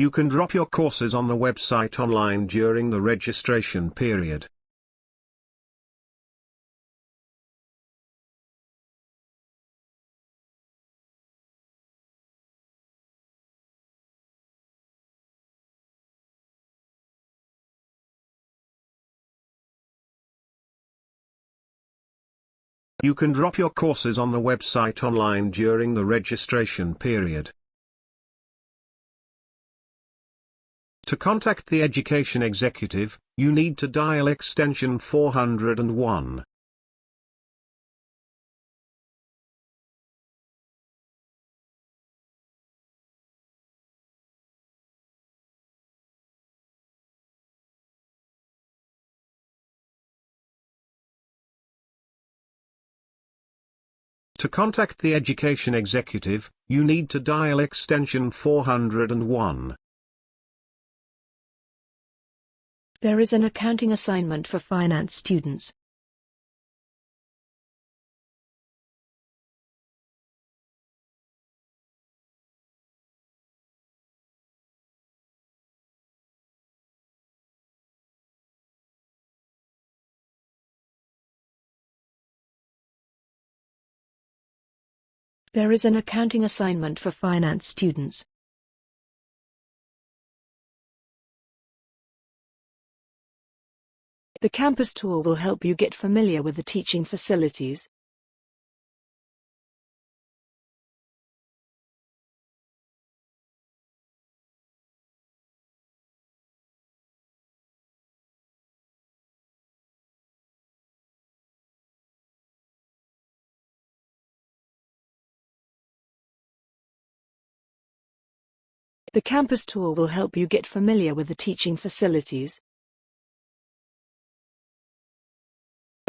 You can drop your courses on the website online during the registration period. You can drop your courses on the website online during the registration period. To contact the Education Executive, you need to dial extension 401. To contact the Education Executive, you need to dial extension 401. There is an accounting assignment for finance students. There is an accounting assignment for finance students. The campus tour will help you get familiar with the teaching facilities. The campus tour will help you get familiar with the teaching facilities.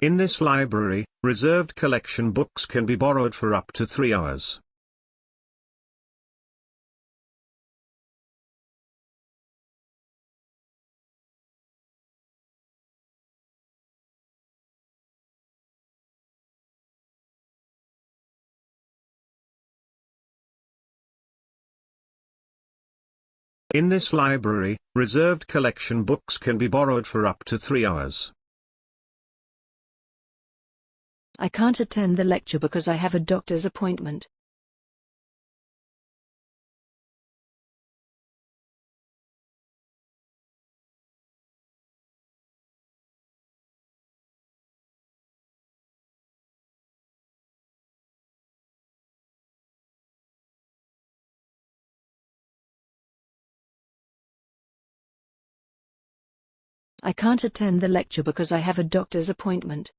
In this library, reserved collection books can be borrowed for up to three hours. In this library, reserved collection books can be borrowed for up to three hours. I can't attend the lecture because I have a doctor's appointment. I can't attend the lecture because I have a doctor's appointment.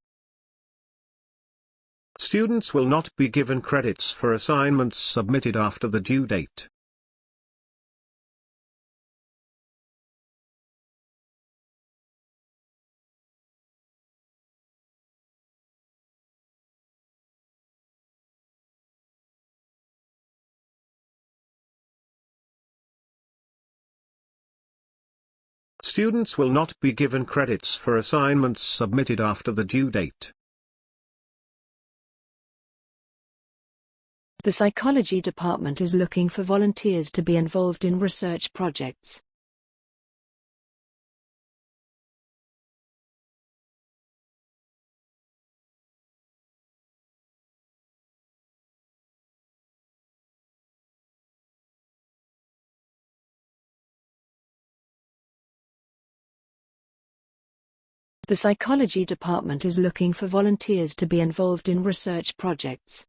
Students will not be given credits for assignments submitted after the due date. Students will not be given credits for assignments submitted after the due date. The psychology department is looking for volunteers to be involved in research projects. The psychology department is looking for volunteers to be involved in research projects.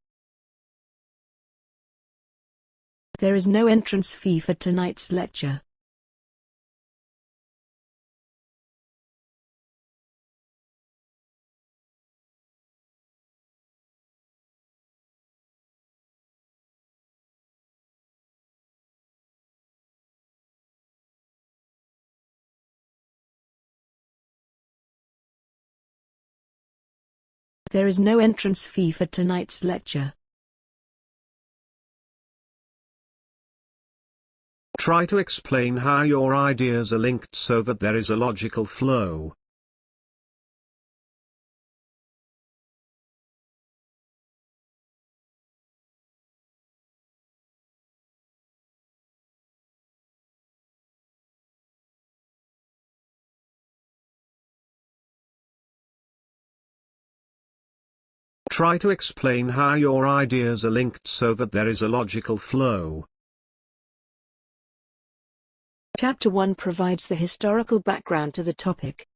There is no entrance fee for tonight's lecture. There is no entrance fee for tonight's lecture. Try to explain how your ideas are linked so that there is a logical flow. Try to explain how your ideas are linked so that there is a logical flow. Chapter 1 provides the historical background to the topic.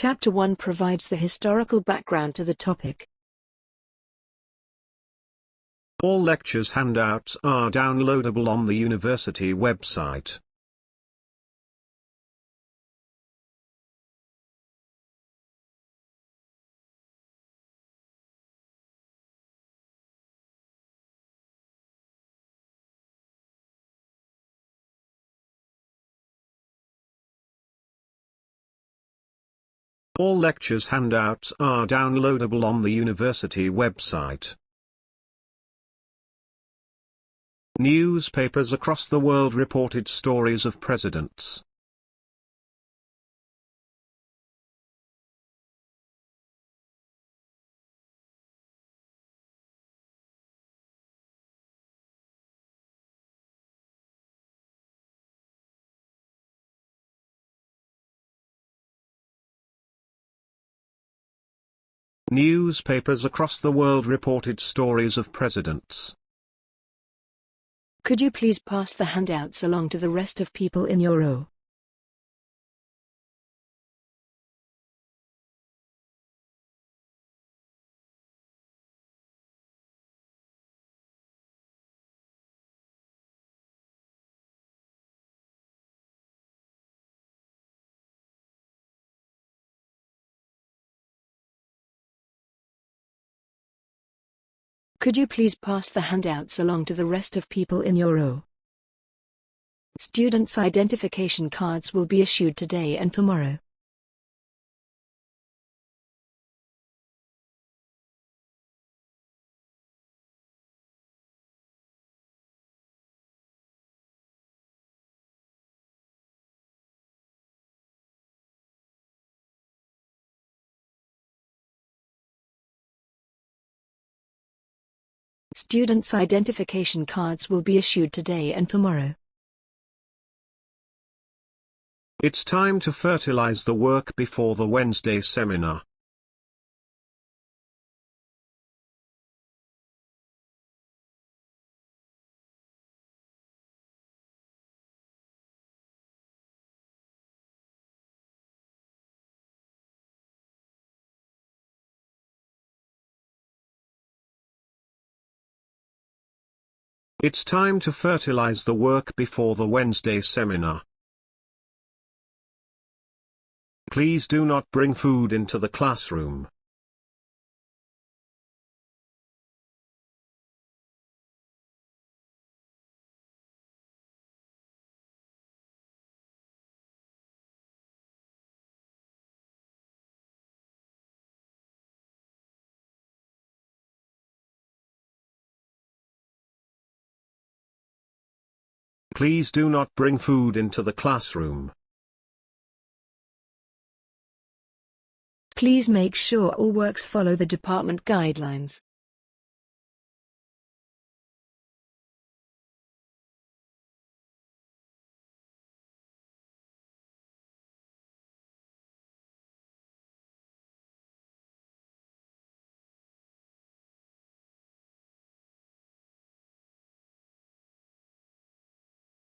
Chapter 1 provides the historical background to the topic. All lectures handouts are downloadable on the university website. All lectures handouts are downloadable on the university website. Newspapers across the world reported stories of presidents. Newspapers across the world reported stories of presidents. Could you please pass the handouts along to the rest of people in your row? Could you please pass the handouts along to the rest of people in your row? Students' identification cards will be issued today and tomorrow. Students' identification cards will be issued today and tomorrow. It's time to fertilize the work before the Wednesday seminar. It's time to fertilize the work before the Wednesday seminar. Please do not bring food into the classroom. Please do not bring food into the classroom. Please make sure all works follow the department guidelines.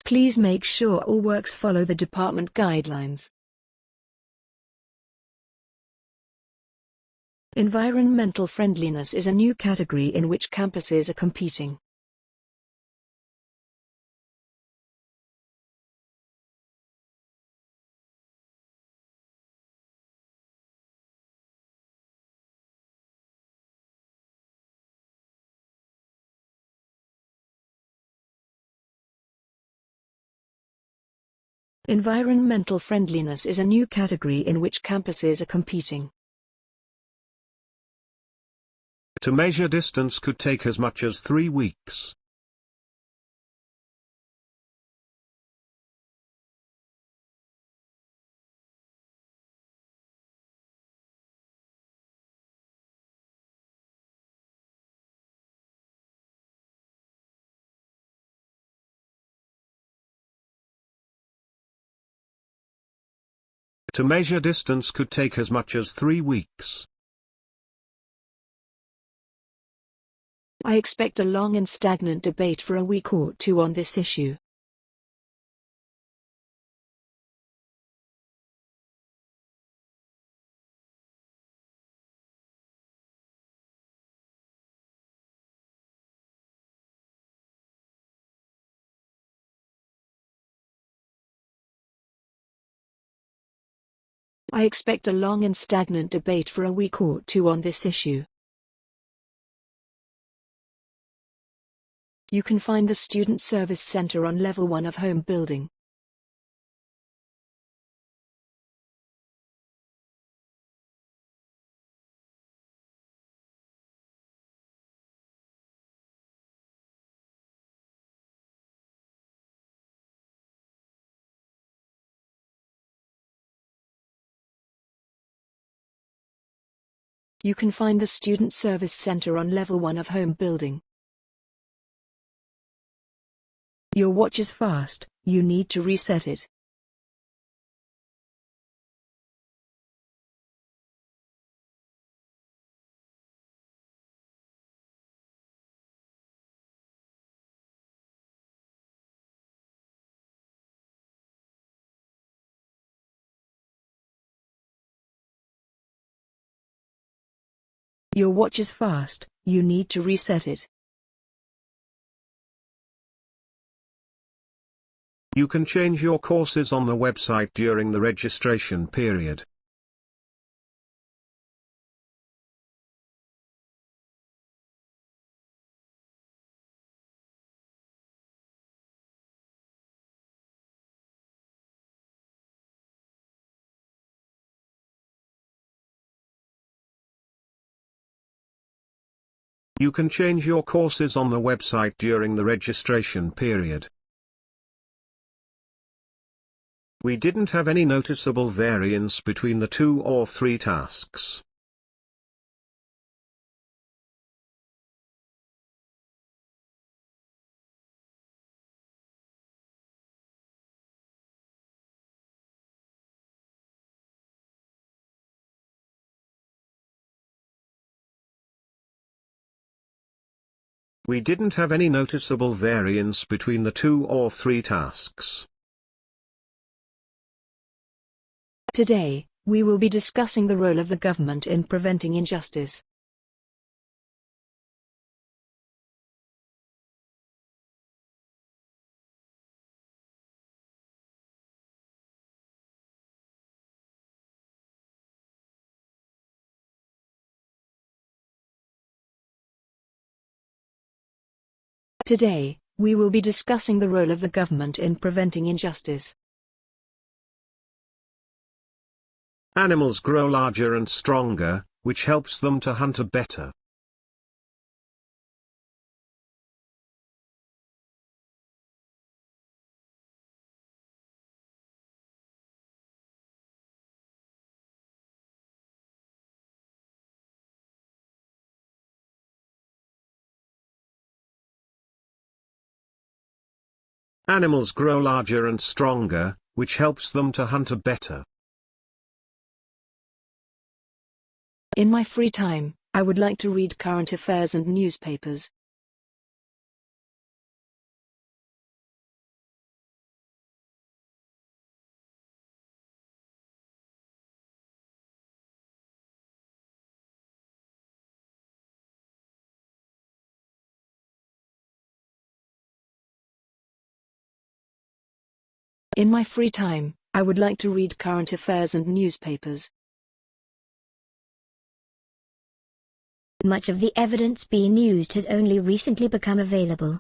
Please make sure all works follow the department guidelines. Environmental friendliness is a new category in which campuses are competing. Environmental friendliness is a new category in which campuses are competing. To measure distance could take as much as three weeks. To measure distance could take as much as three weeks. I expect a long and stagnant debate for a week or two on this issue. I expect a long and stagnant debate for a week or two on this issue. You can find the Student Service Center on level 1 of home building. You can find the Student Service Center on level 1 of home building. Your watch is fast, you need to reset it. Your watch is fast, you need to reset it. You can change your courses on the website during the registration period. You can change your courses on the website during the registration period. We didn't have any noticeable variance between the two or three tasks. We didn't have any noticeable variance between the two or three tasks. Today, we will be discussing the role of the government in preventing injustice. Today, we will be discussing the role of the government in preventing injustice. Animals grow larger and stronger, which helps them to hunt better. Animals grow larger and stronger, which helps them to hunt better. In my free time, I would like to read current affairs and newspapers. In my free time, I would like to read current affairs and newspapers. Much of the evidence being used has only recently become available.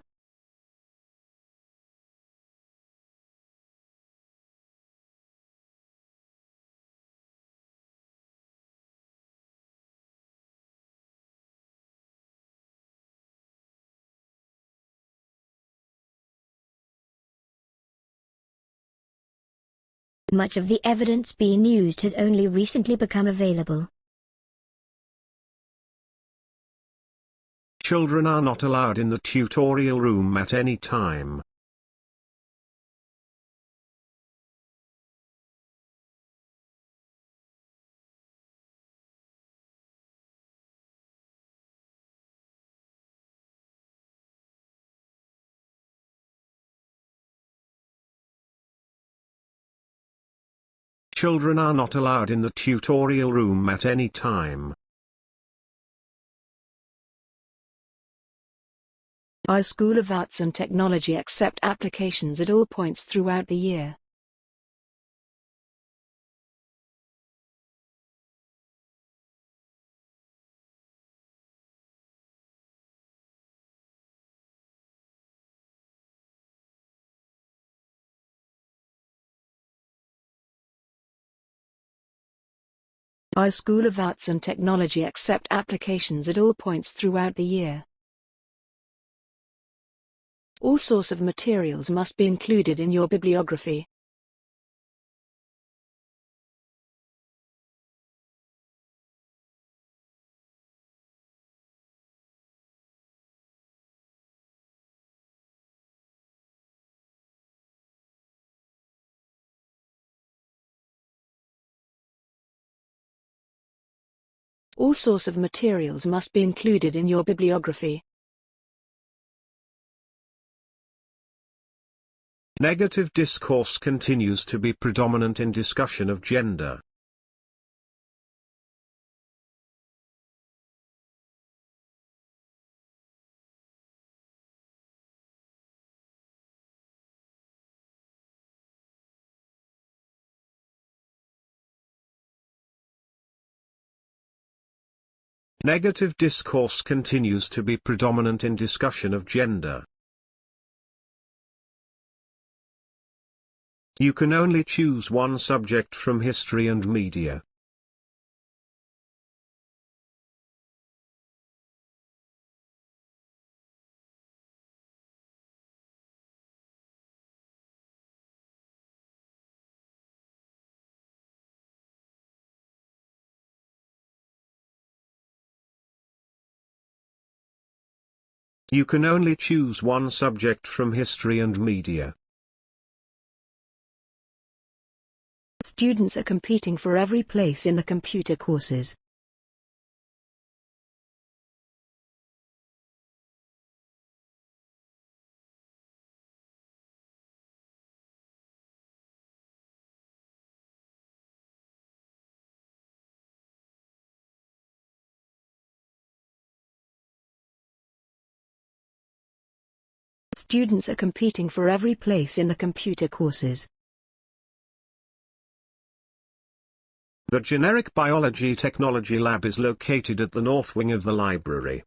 Much of the evidence being used has only recently become available. Children are not allowed in the tutorial room at any time. Children are not allowed in the tutorial room at any time. Our School of Arts and Technology accept applications at all points throughout the year. Our School of Arts and Technology accept applications at all points throughout the year. All source of materials must be included in your bibliography. All source of materials must be included in your bibliography. Negative discourse continues to be predominant in discussion of gender. Negative discourse continues to be predominant in discussion of gender. You can only choose one subject from history and media. You can only choose one subject from history and media. Students are competing for every place in the computer courses. Students are competing for every place in the computer courses. The Generic Biology Technology Lab is located at the north wing of the library.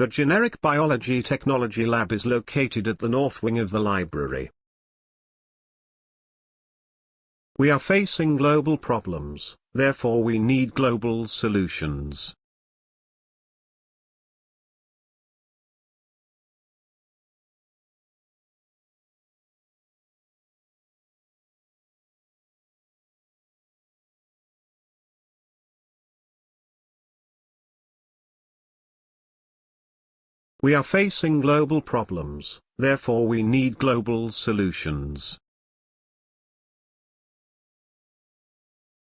The Generic Biology Technology Lab is located at the north wing of the library. We are facing global problems, therefore we need global solutions. We are facing global problems, therefore we need global solutions.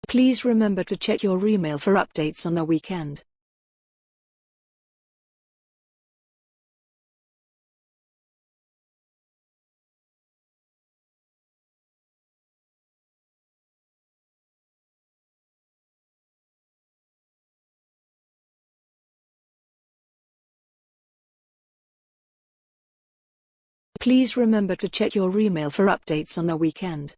Please remember to check your email for updates on the weekend. Please remember to check your email for updates on the weekend.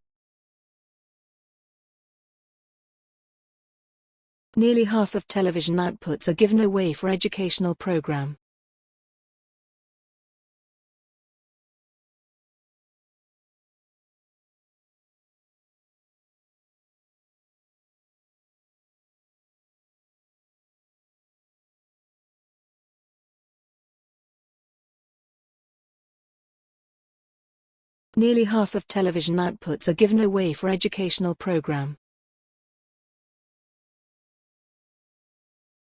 Nearly half of television outputs are given away for educational program. Nearly half of television outputs are given away for educational program.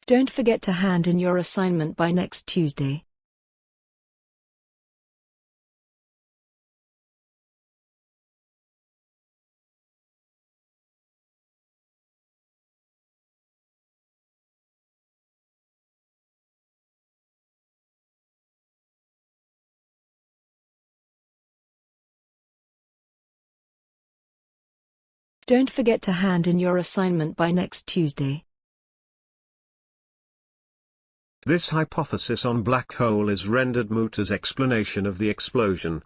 Don't forget to hand in your assignment by next Tuesday. Don't forget to hand in your assignment by next Tuesday. This hypothesis on black hole is rendered moot as explanation of the explosion.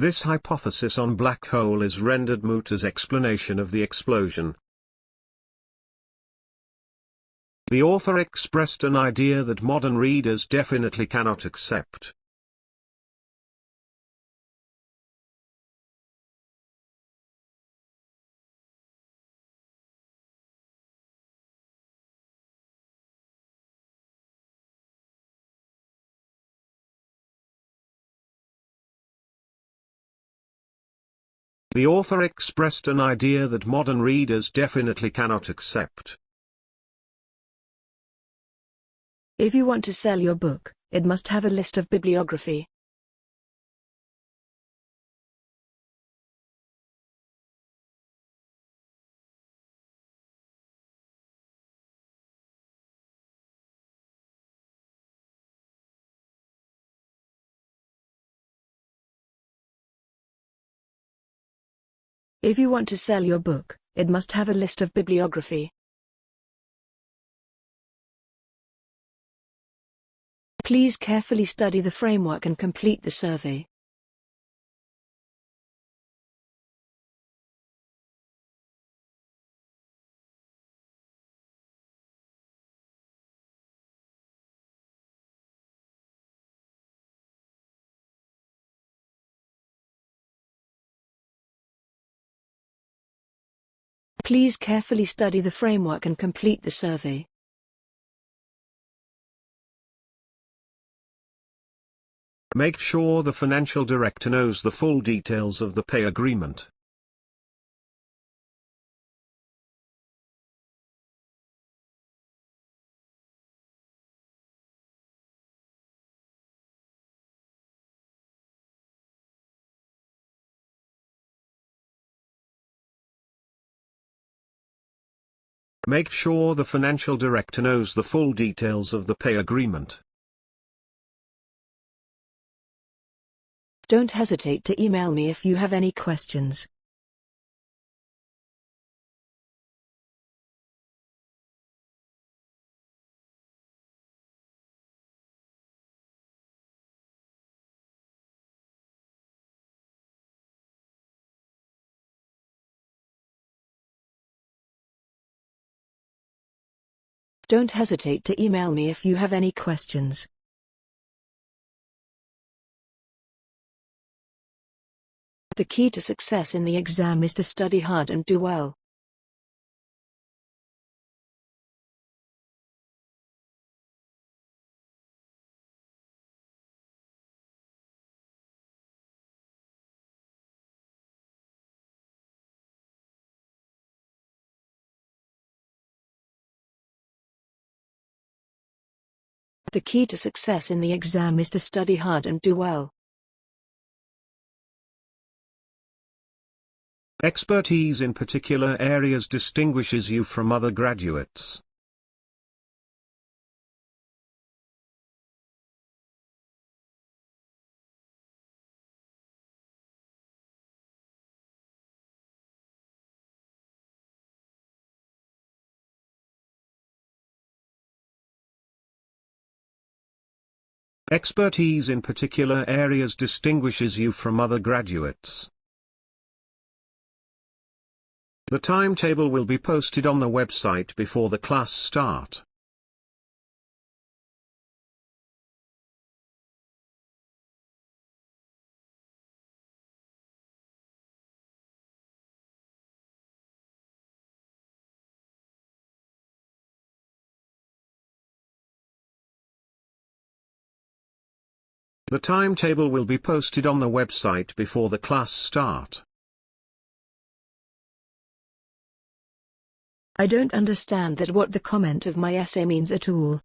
This hypothesis on black hole is rendered moot as explanation of the explosion. The author expressed an idea that modern readers definitely cannot accept. The author expressed an idea that modern readers definitely cannot accept. If you want to sell your book, it must have a list of bibliography. If you want to sell your book, it must have a list of bibliography. Please carefully study the framework and complete the survey. Please carefully study the framework and complete the survey. Make sure the financial director knows the full details of the pay agreement. Make sure the financial director knows the full details of the pay agreement. Don't hesitate to email me if you have any questions. Don't hesitate to email me if you have any questions. The key to success in the exam is to study hard and do well. The key to success in the exam is to study hard and do well. Expertise in particular areas distinguishes you from other graduates. Expertise in particular areas distinguishes you from other graduates. The timetable will be posted on the website before the class start. The timetable will be posted on the website before the class start. I don't understand that what the comment of my essay means at all.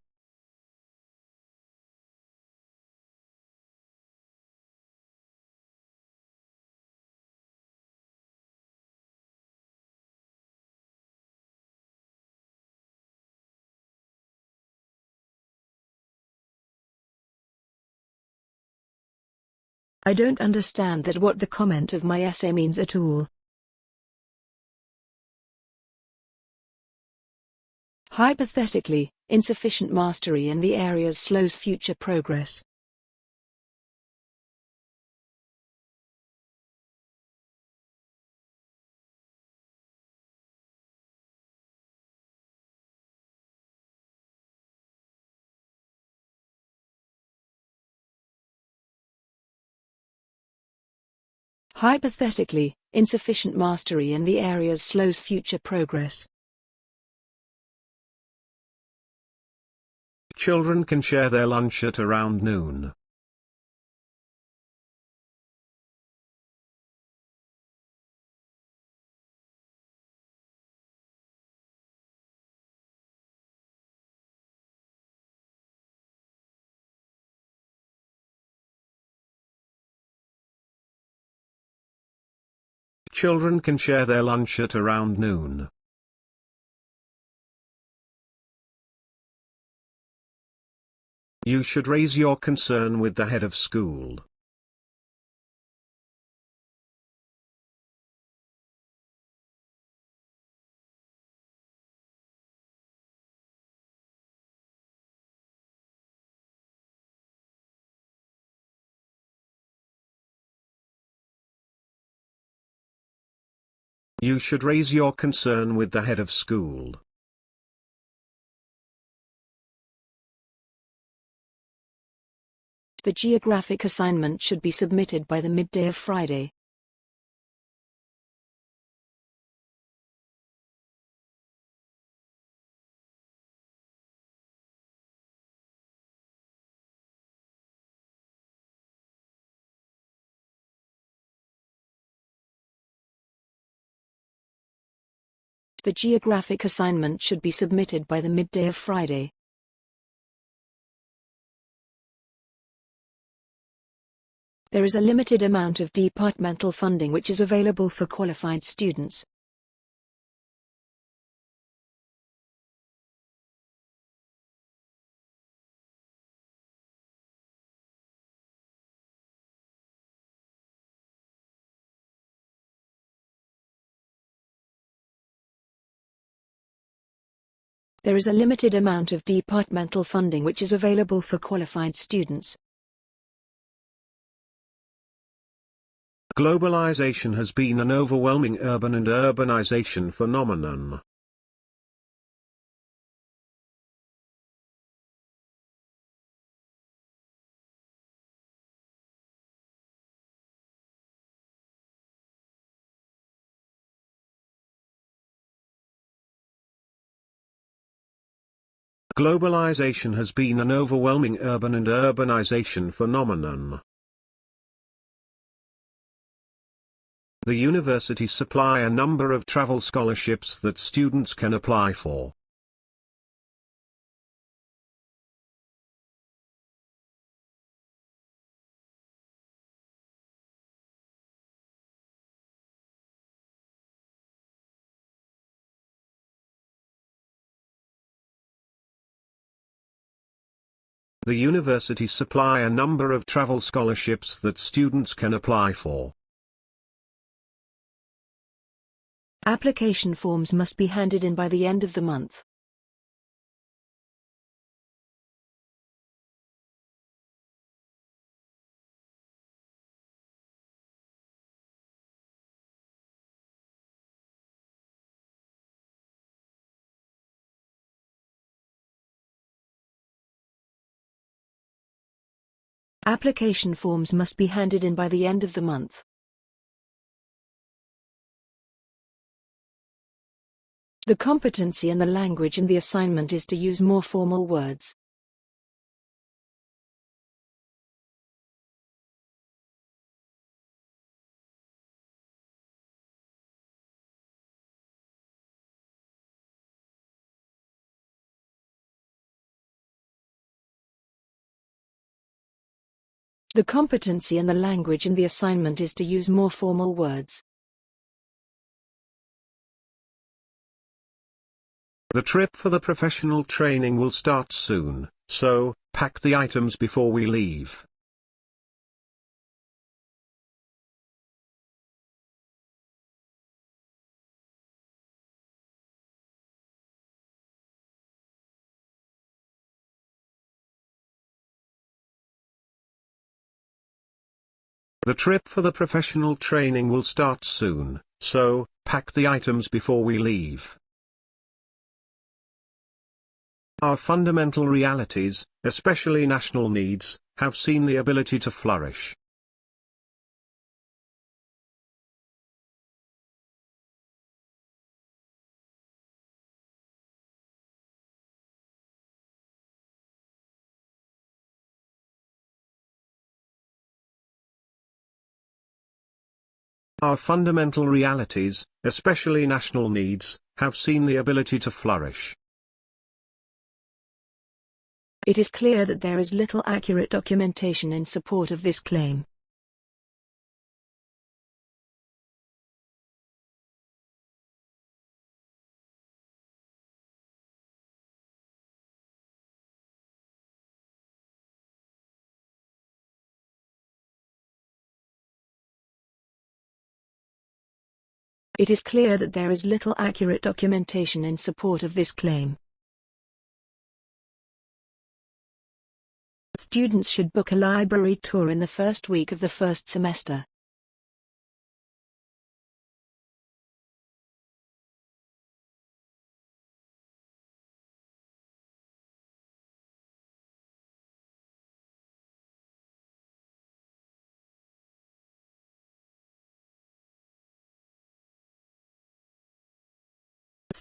I don't understand that what the comment of my essay means at all. Hypothetically, insufficient mastery in the areas slows future progress. Hypothetically, insufficient mastery in the areas slows future progress. Children can share their lunch at around noon. Children can share their lunch at around noon. You should raise your concern with the head of school. You should raise your concern with the head of school. The geographic assignment should be submitted by the midday of Friday. The geographic assignment should be submitted by the midday of Friday. There is a limited amount of departmental funding which is available for qualified students. There is a limited amount of departmental funding which is available for qualified students. Globalization has been an overwhelming urban and urbanization phenomenon. Globalization has been an overwhelming urban and urbanization phenomenon. The universities supply a number of travel scholarships that students can apply for. The universities supply a number of travel scholarships that students can apply for. Application forms must be handed in by the end of the month. Application forms must be handed in by the end of the month. The competency and the language in the assignment is to use more formal words. The competency and the language in the assignment is to use more formal words. The trip for the professional training will start soon, so, pack the items before we leave. The trip for the professional training will start soon, so, pack the items before we leave. Our fundamental realities, especially national needs, have seen the ability to flourish. Our fundamental realities, especially national needs, have seen the ability to flourish. It is clear that there is little accurate documentation in support of this claim. It is clear that there is little accurate documentation in support of this claim. Students should book a library tour in the first week of the first semester.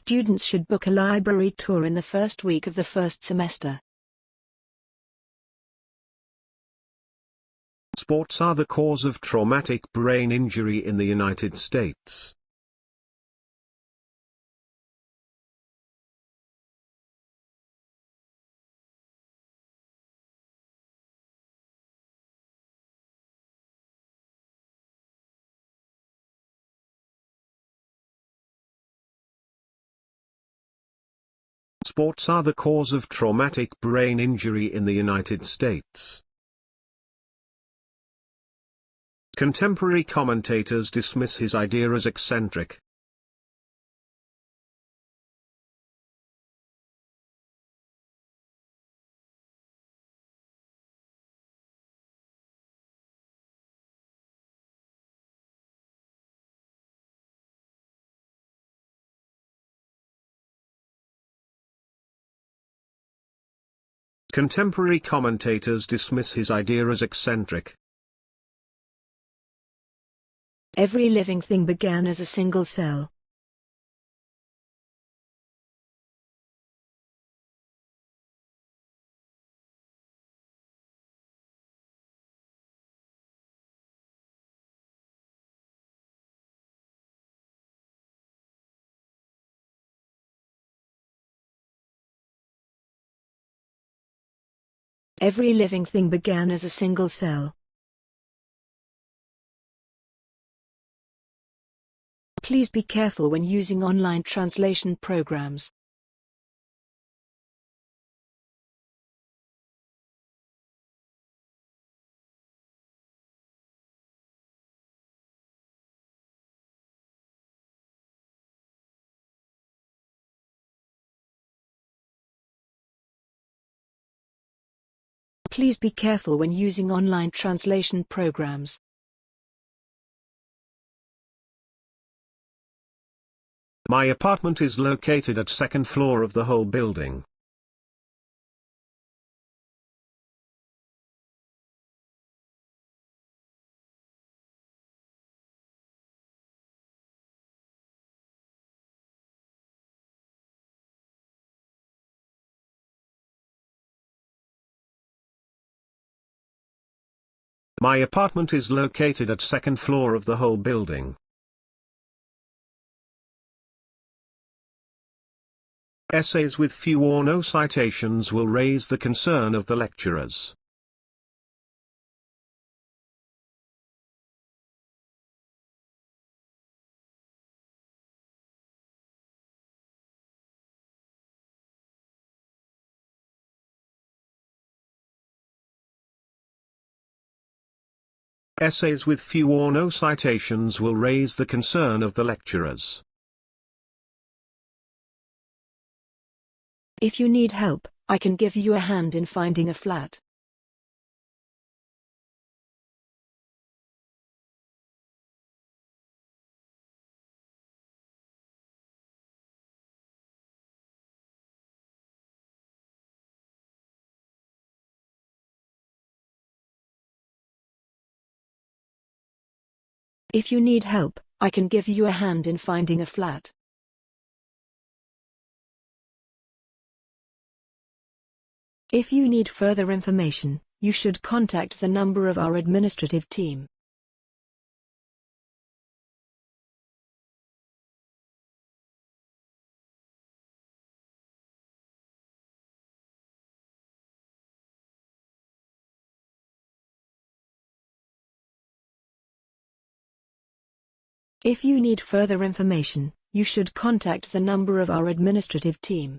Students should book a library tour in the first week of the first semester. Sports are the cause of traumatic brain injury in the United States. Sports are the cause of traumatic brain injury in the United States. Contemporary commentators dismiss his idea as eccentric. Contemporary commentators dismiss his idea as eccentric. Every living thing began as a single cell. Every living thing began as a single cell. Please be careful when using online translation programs. Please be careful when using online translation programs. My apartment is located at second floor of the whole building. My apartment is located at second floor of the whole building. Essays with few or no citations will raise the concern of the lecturers. Essays with few or no citations will raise the concern of the lecturers. If you need help, I can give you a hand in finding a flat. If you need help, I can give you a hand in finding a flat. If you need further information, you should contact the number of our administrative team. If you need further information, you should contact the number of our administrative team.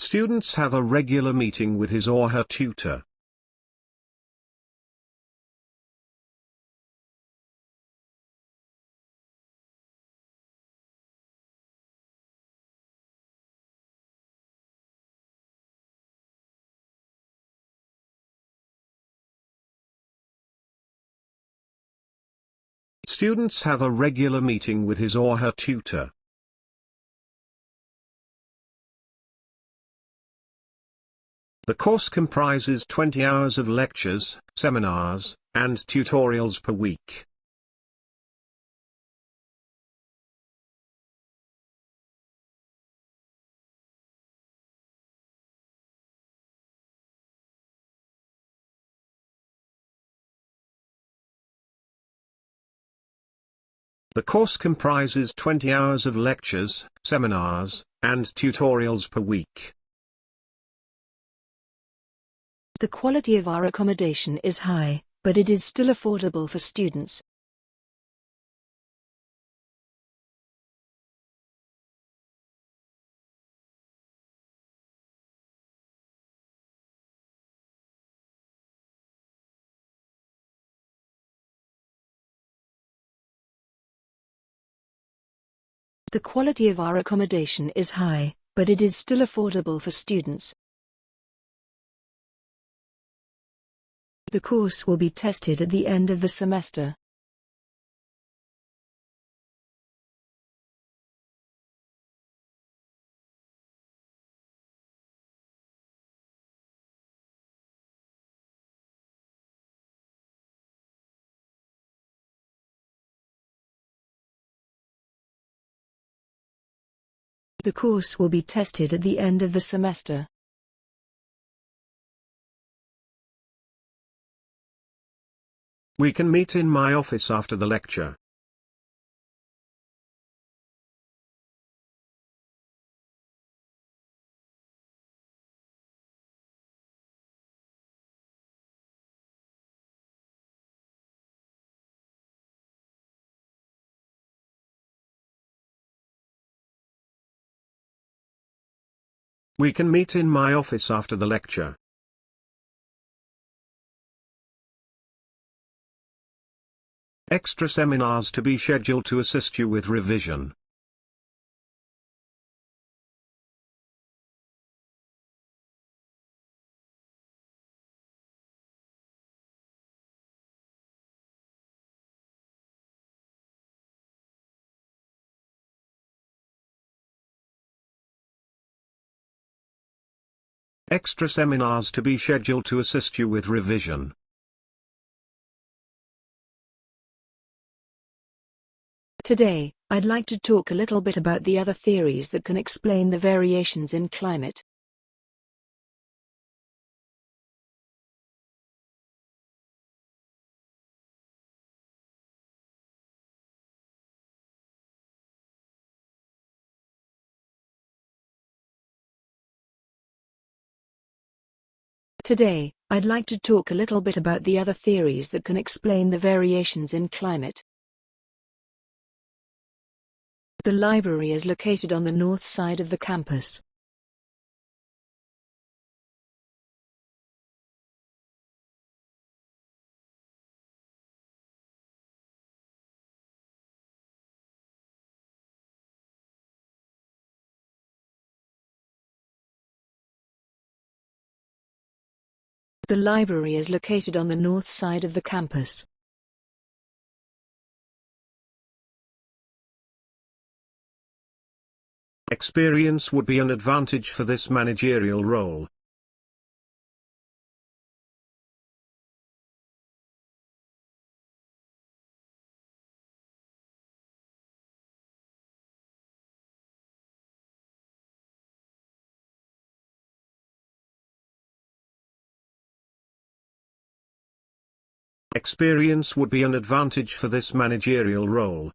Students have a regular meeting with his or her tutor. Students have a regular meeting with his or her tutor. The course comprises 20 hours of lectures, seminars, and tutorials per week. The course comprises 20 hours of lectures, seminars, and tutorials per week. The quality of our accommodation is high, but it is still affordable for students. The quality of our accommodation is high, but it is still affordable for students. The course will be tested at the end of the semester. The course will be tested at the end of the semester. We can meet in my office after the lecture. We can meet in my office after the lecture. Extra seminars to be scheduled to assist you with revision. Extra seminars to be scheduled to assist you with revision. Today, I'd like to talk a little bit about the other theories that can explain the variations in climate. Today, I'd like to talk a little bit about the other theories that can explain the variations in climate. The library is located on the north side of the campus. The library is located on the north side of the campus. Experience would be an advantage for this managerial role. Experience would be an advantage for this managerial role,